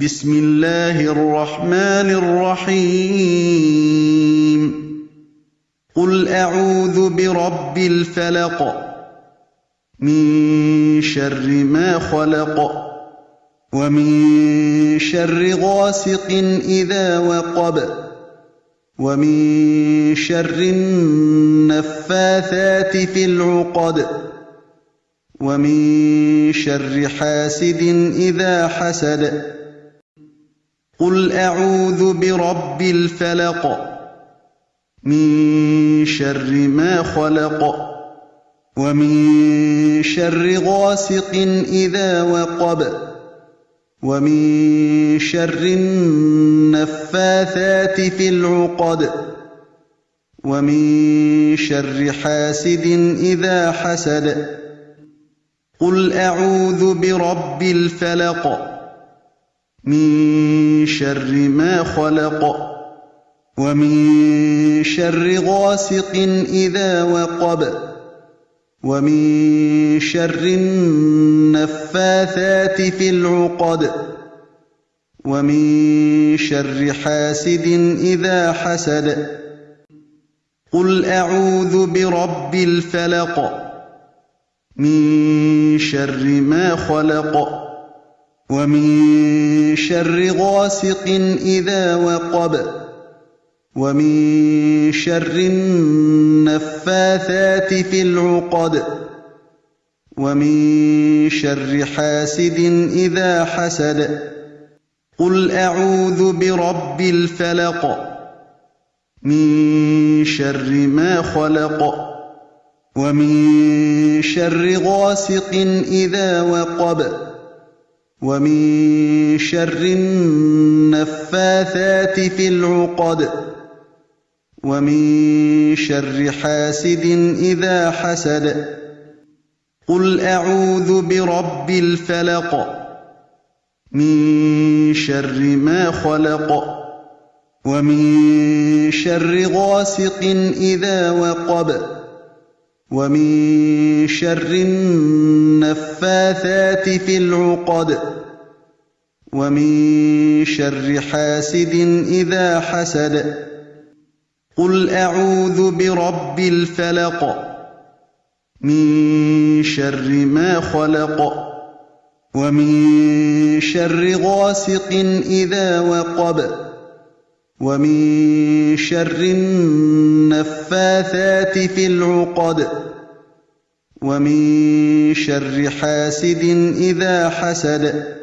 بسم الله الرحمن الرحيم قل أعوذ برب الفلق من شر ما خلق ومن شر غاسق إذا وقب ومن شر النفاثات في العقد ومن شر حاسد إذا حسد قل أعوذ برب الفلق من شر ما خلق ومن شر غاسق إذا وقب ومن شر النفاثات في العقد ومن شر حاسد إذا حسد قل أعوذ برب الفلق من شر ما خلق ومن شر غاسق إذا وقب ومن شر النفاثات في العقد ومن شر حاسد إذا حسد قل أعوذ برب الفلق من شر ما خلق ومن شر غاسق إذا وقب ومن شر النفاثات في العقد ومن شر حاسد إذا حسد. قل أعوذ برب الفلق من شر ما خلق ومن شر غاسق إذا وقب. ومن شر النفاثات في العقد ومن شر حاسد إذا حسد. قل أعوذ برب الفلق من شر ما خلق ومن شر غاسق إذا وقب ومن شر النفاثات في العقد. ومن شر حاسد إذا حسد. قل أعوذ برب الفلق. من شر ما خلق. ومن شر غاسق إذا وقب. ومن شر النفاثات في العقد. ومن شر حاسد إذا حسد.